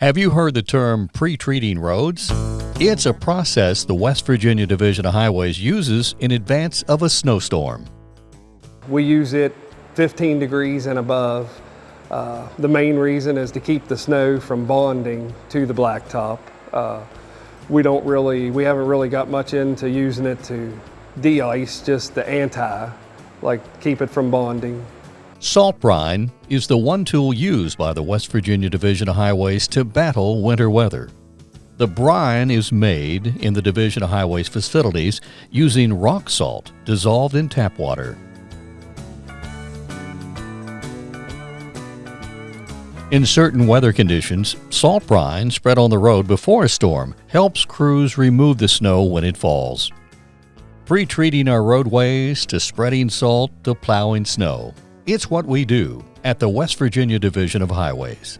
Have you heard the term pre treating roads? It's a process the West Virginia Division of Highways uses in advance of a snowstorm. We use it 15 degrees and above. Uh, the main reason is to keep the snow from bonding to the blacktop. Uh, we don't really, we haven't really got much into using it to de-ice, just the anti, like keep it from bonding. Salt brine is the one tool used by the West Virginia Division of Highways to battle winter weather. The brine is made in the Division of Highways facilities using rock salt dissolved in tap water. In certain weather conditions, salt brine spread on the road before a storm helps crews remove the snow when it falls. Pre-treating our roadways to spreading salt to plowing snow. It's what we do at the West Virginia Division of Highways.